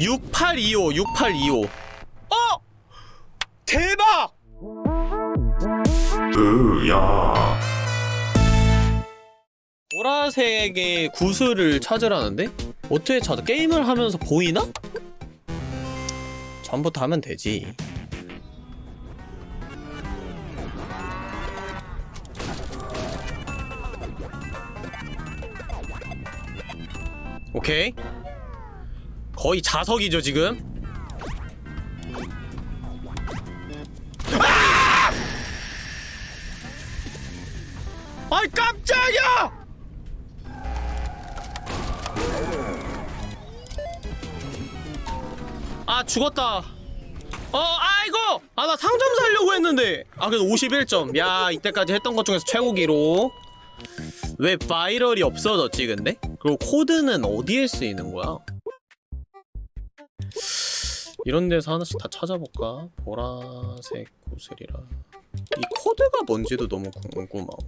6825 6825 어! 대박! 으야 보라색의 구슬을 찾으라는데? 어떻게 찾아? 게임을 하면서 보이나? 전부터 하면 되지 오케이 거의 자석이죠 지금 아! 아이 깜짝이야! 아 죽었다 어 아이고 아 나 상점 살려고 했는데 아 그래도 51점 야 이때까지 했던 것 중에서 최고 기록 왜 바이럴이 없어졌지 근데? 그리고 코드는 어디에 쓰이는 거야? 이런 데서 하나씩 다 찾아볼까? 보라색 구슬이라 이 코드가 뭔지도 너무 궁금하고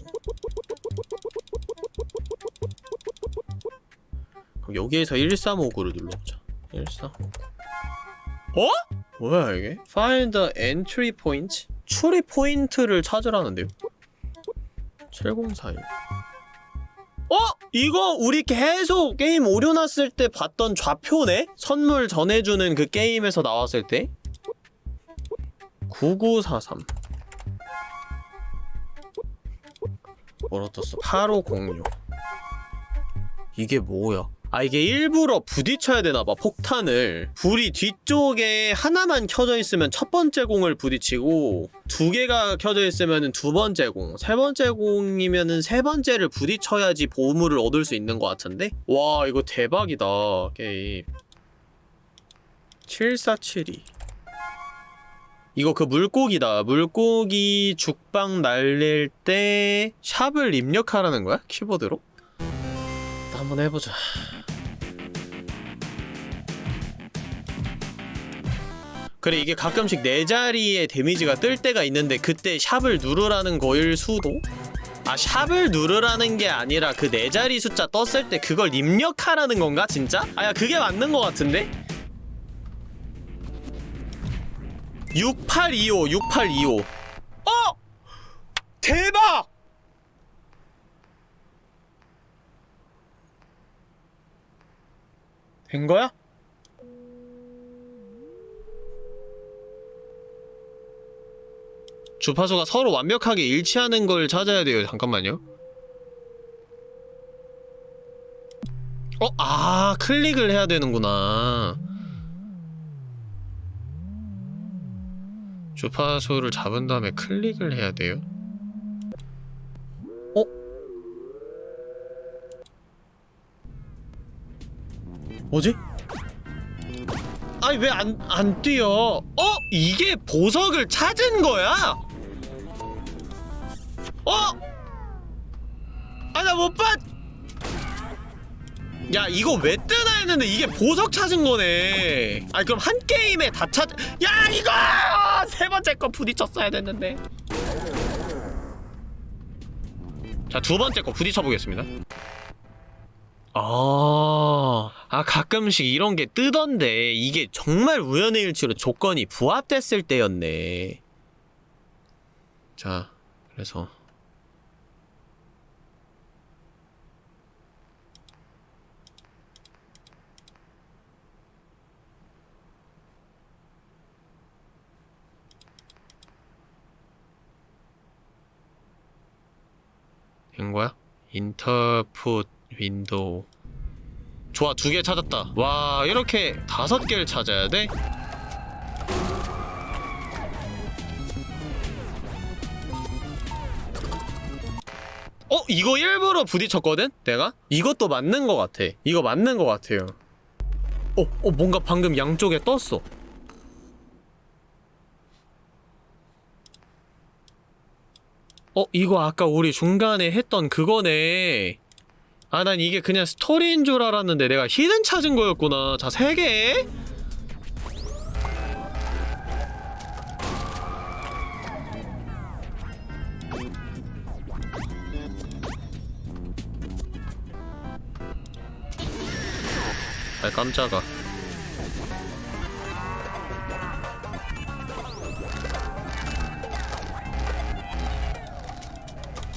그럼 여기에서 1359를 눌러보자 1359 어? 뭐야 이게? Find the entry point? entry point를 찾으라는데요? 7041 어? 이거 우리 계속 게임 오류 났을 때 봤던 좌표네? 선물 전해주는 그 게임에서 나왔을 때? 9943 뭐라 떴어? 8506 이게 뭐야? 아 이게 일부러 부딪혀야 되나봐 폭탄을 불이 뒤쪽에 하나만 켜져 있으면 첫 번째 공을 부딪히고 두 개가 켜져 있으면 두 번째 공, 세 번째 공이면은 세 번째를 부딪혀야지 보물을 얻을 수 있는 것 같은데? 와 이거 대박이다 게임 7472 이거 그 물고기다 물고기 죽방 날릴 때 샵을 입력하라는 거야? 키보드로? 한번 해보자 그래 이게 가끔씩 네 자리의 데미지가 뜰 때가 있는데 그때 샵을 누르라는 거일 수도? 아 샵을 누르라는 게 아니라 그 네 자리 숫자 떴을 때 그걸 입력하라는 건가 진짜? 아야 그게 맞는 거 같은데? 6825 6825 어! 대박! 된 거야? 주파수가 서로 완벽하게 일치하는 걸 찾아야 돼요. 잠깐만요. 어? 아, 클릭을 해야 되는구나. 주파수를 잡은 다음에 클릭을 해야 돼요. 어? 뭐지? 아니 왜 안 안 뛰어? 어? 이게 보석을 찾은 거야? 어? 아 나 못 봤. 야 이거 왜 뜨나 했는데 이게 보석 찾은 거네. 아니 그럼 한 게임에 다 찾. 야 이거 세 번째 거 부딪혔어야 됐는데. 자 두 번째 거 부딪혀 보겠습니다. 아, 아 가끔씩 이런 게 뜨던데 이게 정말 우연의 일치로 조건이 부합됐을 때였네. 자, 그래서 된 거야? input window 좋아 두 개 찾았다 와 이렇게 다섯 개를 찾아야 돼? 어? 이거 일부러 부딪혔거든? 내가? 이것도 맞는 것 같아 이거 맞는 것 같아요 어? 어 뭔가 방금 양쪽에 떴어 어? 이거 아까 우리 중간에 했던 그거네. 아 난 이게 그냥 스토리인 줄 알았는데 내가 히든 찾은 거였구나. 자 3개. 아 깜짝아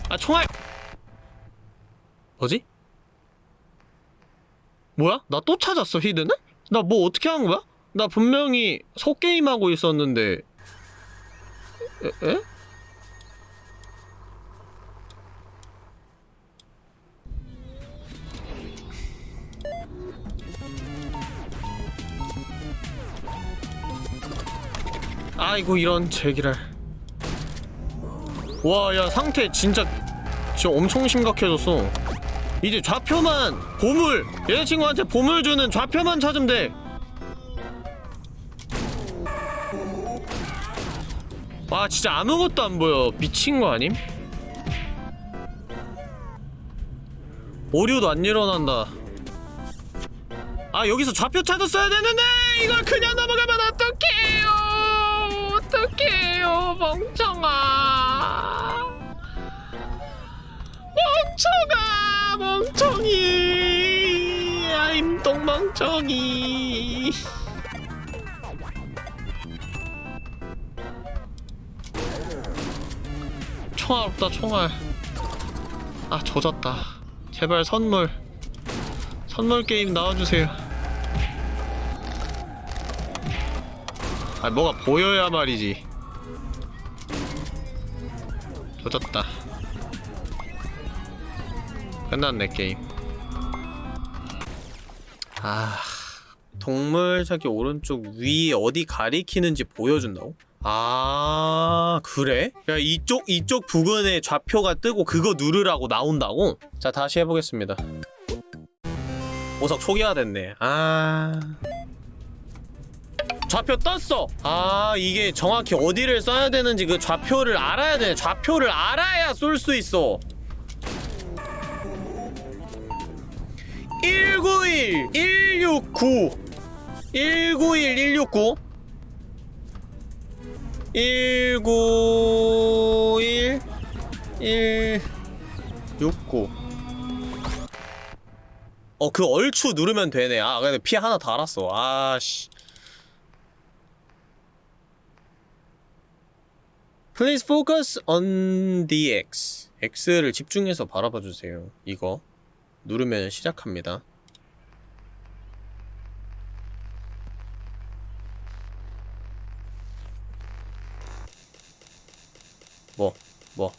아 총알 뭐지? 뭐야? 나 또 찾았어 히든을? 나 뭐 어떻게 한 거야? 나 분명히 소게임하고 있었는데 에? 에? 아이고 이런 제기랄 와야 상태 진짜 진짜 엄청 심각해졌어 이제 좌표만 보물 여자친구한테 보물 주는 좌표만 찾으면 돼 와, 진짜 아무것도 안 보여. 미친 거 아님? 오류도 안 일어난다. 아, 여기서 좌표 찾았어야 되는데! 이걸 그냥 넘어가면 어떡해요! 어떡해요, 멍청아! 멍청아! 멍청이! 아임 똥멍청이! 총알 없다 총알 아 조졌다 제발 선물 선물 게임 나와주세요 아 뭐가 보여야 말이지 조졌다 끝났네 게임. 아 동물 찾기 오른쪽 위에 어디 가리키는지 보여준다고? 아 그래? 야 이쪽 이쪽 부근에 좌표가 뜨고 그거 누르라고 나온다고? 자 다시 해보겠습니다. 보석 초기화 됐네. 아. 좌표 떴어! 아 이게 정확히 어디를 써야 되는지 그 좌표를 알아야 돼. 좌표를 알아야 쏠 수 있어 191 169 191 169 191 169 어, 그 얼추 누르면 되네. 아, 근데 피 하나 달았어. 아씨. Please focus on the X. X를 집중해서 바라봐 주세요. 이거 누르면 시작합니다. 뭐, 뭐.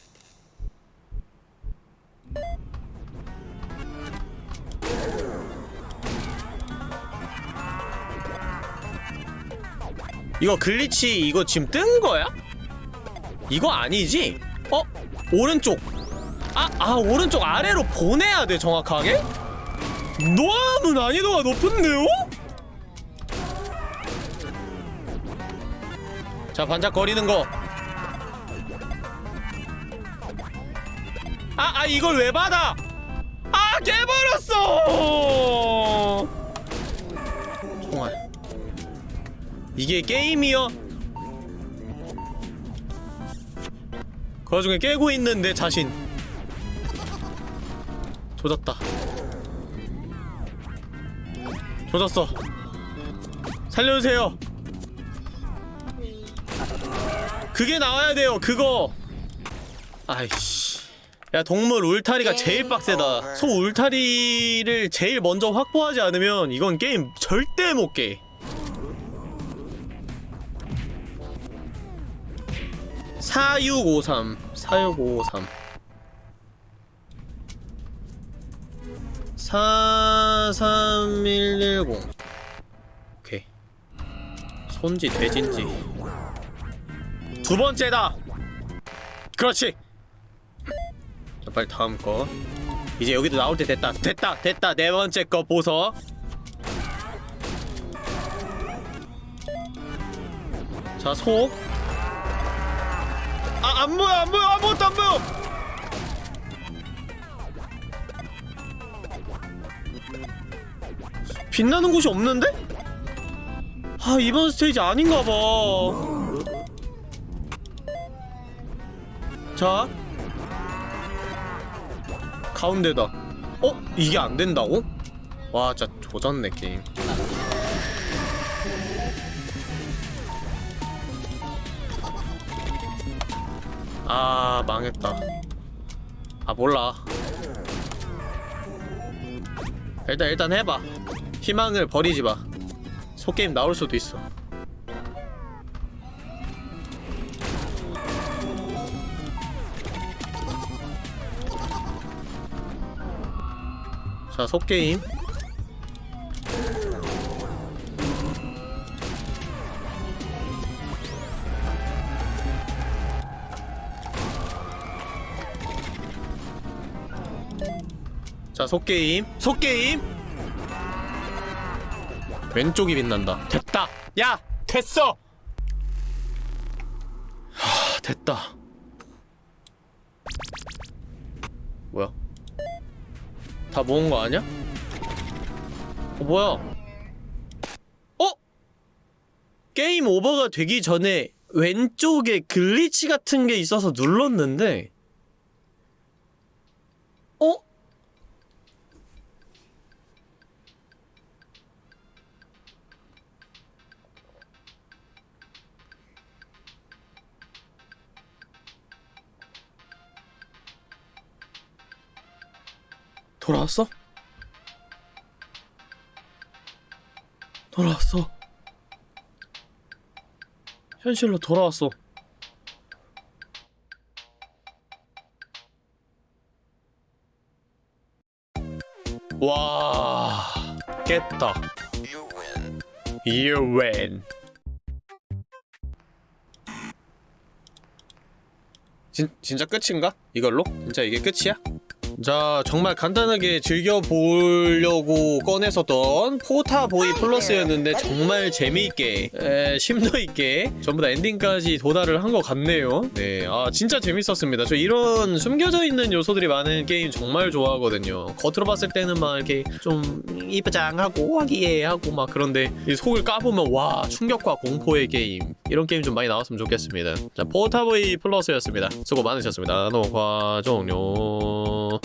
이거 글리치 이거 지금 뜬 거야? 이거 아니지? 어? 오른쪽. 아, 아, 오른쪽 아래로 보내야 돼, 정확하게? 너무 난이도가 높은데요? 자, 반짝거리는 거. 아, 아, 이걸 왜 받아? 아, 깨버렸어! 총알. 이게 게임이여? 그 와중에 깨고 있는 내 자신. 조졌다. 조졌어. 살려주세요. 그게 나와야 돼요, 그거. 아이씨. 야 동물 울타리가 제일 빡세다. 소 울타리를 제일 먼저 확보하지 않으면 이건 게임 절대 못 깨. 사육오삼. 사육오삼. 사삼일일공. 오케이. 손지 돼진지. 두 번째다. 그렇지 자, 빨리 다음 거. 이제 여기도 나올 때 됐다. 됐다. 됐다. 네 번째 거 보석. 자, 속. 아, 안 보여. 안 보여. 아무것도 안 보여. 빛나는 곳이 없는데? 아, 이번 스테이지 아닌가 봐. 자, 가운데다. 어? 이게 안 된다고? 와 진짜 조졌네 게임. 아 망했다. 아 몰라. 일단 일단 해봐. 희망을 버리지 마. 소게임 나올 수도 있어 자 소게임. 자 속게임. 속게임. 왼쪽이 빛난다. 됐다. 야 됐어. 하 됐다. 뭐야 다 모은 거 아니야? 어 뭐야 어? 게임 오버가 되기 전에 왼쪽에 glitch 같은 게 있어서 눌렀는데 돌아왔어? 돌아왔어. 현실로 돌아왔어. 와, 깼다. You win. 진, 진짜 끝인가? 이걸로? 진짜 이게 끝이야? 자 정말 간단하게 즐겨보려고 꺼냈었던 포타보이 플러스였는데 정말 재미있게 에, 심도있게 전부 다 엔딩까지 도달을 한 것 같네요. 네아 진짜 재밌었습니다. 저 이런 숨겨져 있는 요소들이 많은 게임 정말 좋아하거든요. 겉으로 봤을 때는 막 이렇게 좀 이쁘장하고 화기애애하고 막 그런데 이 속을 까보면 와 충격과 공포의 게임. 이런 게임 좀 많이 나왔으면 좋겠습니다. 자 포타보이 플러스였습니다. 수고 많으셨습니다. 녹화 종료